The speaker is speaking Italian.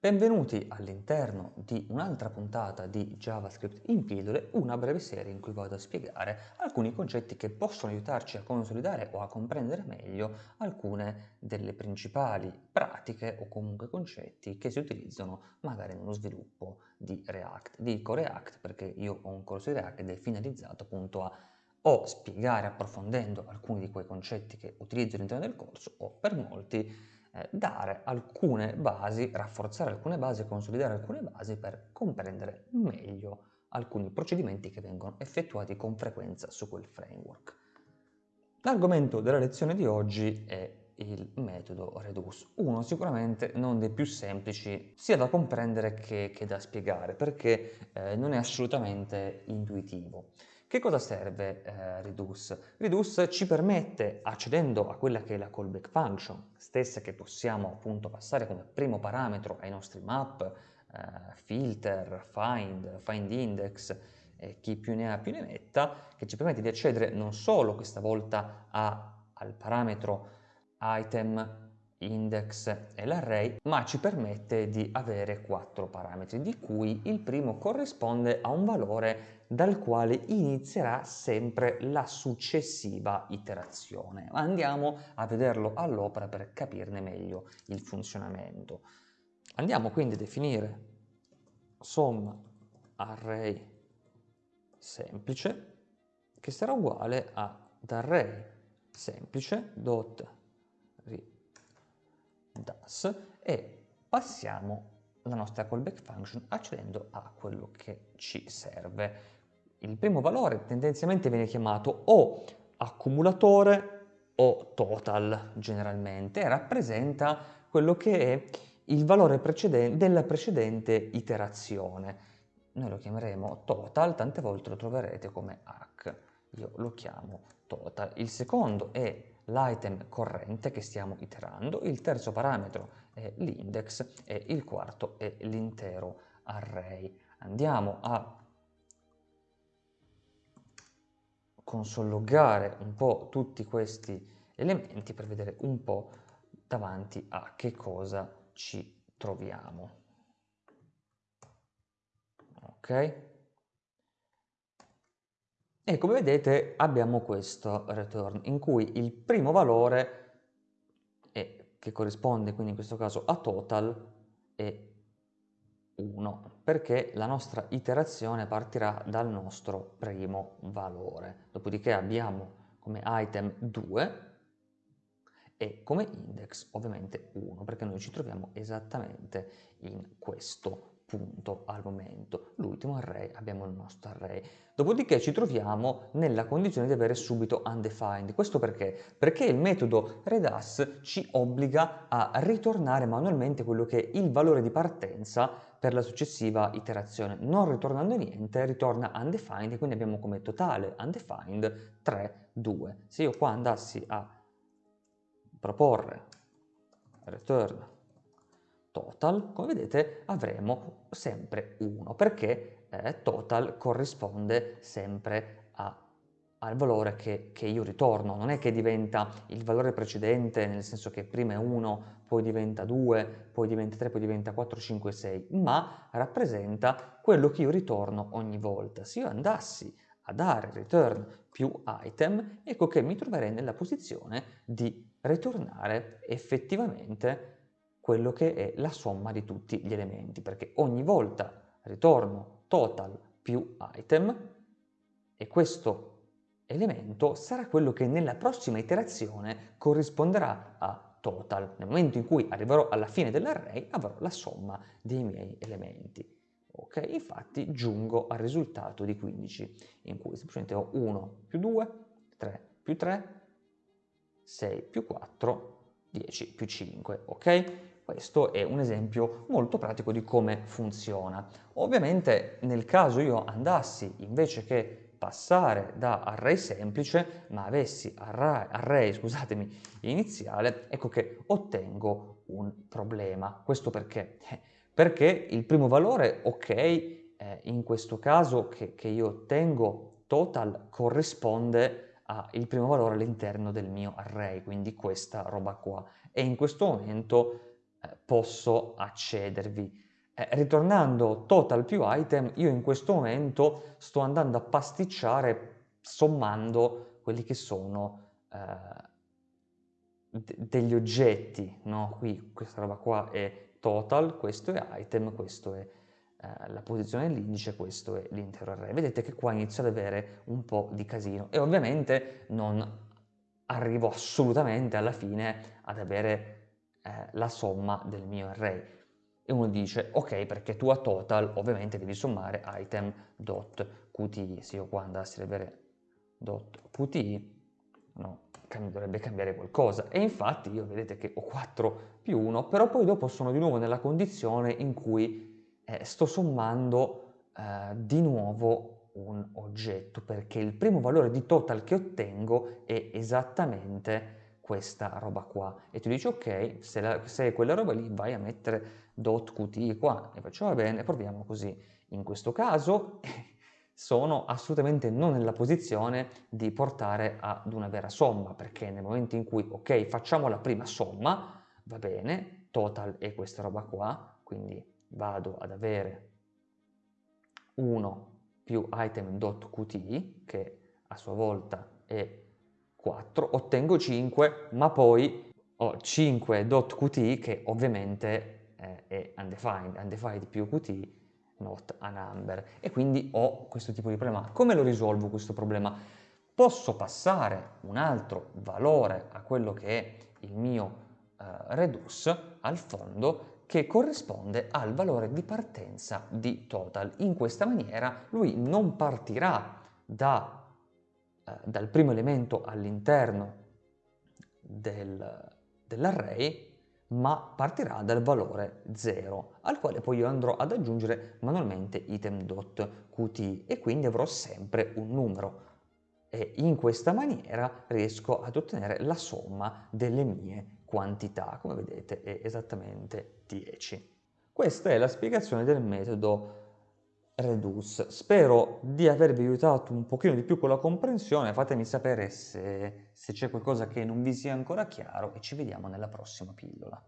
Benvenuti all'interno di un'altra puntata di JavaScript in pillole, una breve serie in cui vado a spiegare alcuni concetti che possono aiutarci a consolidare o a comprendere meglio alcune delle principali pratiche o comunque concetti che si utilizzano magari nello sviluppo di React. Dico React perché io ho un corso di React ed è finalizzato appunto a o spiegare approfondendo alcuni di quei concetti che utilizzo all'interno del corso o per molti dare alcune basi, rafforzare alcune basi, consolidare alcune basi per comprendere meglio alcuni procedimenti che vengono effettuati con frequenza su quel framework. L'argomento della lezione di oggi è il metodo Reduce, uno sicuramente non dei più semplici sia da comprendere che, che da spiegare perché eh, non è assolutamente intuitivo. Che cosa serve eh, Reduce? Reduce ci permette, accedendo a quella che è la callback function, stessa che possiamo appunto passare come primo parametro ai nostri map, eh, filter, find, find index, eh, chi più ne ha più ne metta, che ci permette di accedere non solo questa volta a, al parametro item index e l'array, ma ci permette di avere quattro parametri, di cui il primo corrisponde a un valore dal quale inizierà sempre la successiva iterazione. Andiamo a vederlo all'opera per capirne meglio il funzionamento. Andiamo quindi a definire somma array semplice che sarà uguale ad array semplice dot das e passiamo la nostra callback function accedendo a quello che ci serve. Il primo valore tendenzialmente viene chiamato o accumulatore o total generalmente e rappresenta quello che è il valore precedente della precedente iterazione. Noi lo chiameremo total, tante volte lo troverete come hack. Io lo chiamo total. Il secondo è l'item corrente che stiamo iterando, il terzo parametro è l'index e il quarto è l'intero array. Andiamo a consologare un po' tutti questi elementi per vedere un po' davanti a che cosa ci troviamo. Ok? E come vedete abbiamo questo return in cui il primo valore, è, che corrisponde quindi in questo caso a total, è 1, perché la nostra iterazione partirà dal nostro primo valore. Dopodiché abbiamo come item 2 e come index ovviamente 1, perché noi ci troviamo esattamente in questo punto al momento. L'ultimo array abbiamo il nostro array. Dopodiché ci troviamo nella condizione di avere subito undefined. Questo perché? Perché il metodo redas ci obbliga a ritornare manualmente quello che è il valore di partenza per la successiva iterazione. Non ritornando niente, ritorna undefined e quindi abbiamo come totale undefined 3, 2. Se io qua andassi a proporre return total, come vedete avremo sempre 1 perché eh, total corrisponde sempre a, al valore che, che, io ritorno, non è che diventa il valore precedente nel senso che prima è 1, poi diventa 2, poi diventa 3, poi diventa 4, 5, 6, ma rappresenta quello che io ritorno ogni volta. Se io andassi a dare return più item, ecco che mi troverei nella posizione di ritornare effettivamente quello che è la somma di tutti gli elementi, perché ogni volta ritorno total più item e questo elemento sarà quello che nella prossima iterazione corrisponderà a total. Nel momento in cui arriverò alla fine dell'array avrò la somma dei miei elementi. Ok, infatti giungo al risultato di 15, in cui semplicemente ho 1 più 2, 3 più 3, 6 più 4, 10 più 5, ok? Questo è un esempio molto pratico di come funziona. Ovviamente nel caso io andassi invece che passare da array semplice, ma avessi array, array scusatemi, iniziale, ecco che ottengo un problema. Questo perché? Eh, perché il primo valore, ok, eh, in questo caso che, che io ottengo total corrisponde al primo valore all'interno del mio array, quindi questa roba qua. E in questo momento eh, posso accedervi. Eh, ritornando total più item, io in questo momento sto andando a pasticciare sommando quelli che sono eh, degli oggetti, no? Qui questa roba qua è total, questo è item, questo è eh, la posizione dell'indice, questo è l'intero array. Vedete che qua inizio ad avere un po' di casino e ovviamente non arrivo assolutamente alla fine ad avere eh, la somma del mio array. E uno dice, ok, perché tu a total ovviamente devi sommare item.qti. Se io qua andassi a vedere .qti, no, dovrebbe cambiare qualcosa. E infatti io vedete che ho 4 più 1, però poi dopo sono di nuovo nella condizione in cui eh, sto sommando eh, di nuovo un oggetto, perché il primo valore di total che ottengo è esattamente questa roba qua. E tu dici, ok, se, la, se quella roba lì vai a mettere .qt qua. E faccio, va bene, proviamo così. In questo caso sono assolutamente non nella posizione di portare ad una vera somma, perché nel momento in cui, ok, facciamo la prima somma, va bene, total è questa roba qua, quindi vado ad avere 1 più item.qt, che a sua volta è 4, ottengo 5, ma poi ho 5.qt che ovviamente eh, è undefined, undefined più qt not a number e quindi ho questo tipo di problema. Come lo risolvo questo problema? Posso passare un altro valore a quello che è il mio uh, redus al fondo che corrisponde al valore di partenza di total. In questa maniera lui non partirà da, uh, dal primo elemento all'interno del, dell'array ma partirà dal valore 0, al quale poi io andrò ad aggiungere manualmente item.qt e quindi avrò sempre un numero e in questa maniera riesco ad ottenere la somma delle mie quantità, come vedete è esattamente 10. Questa è la spiegazione del metodo Reduce. Spero di avervi aiutato un pochino di più con la comprensione, fatemi sapere se, se c'è qualcosa che non vi sia ancora chiaro e ci vediamo nella prossima pillola.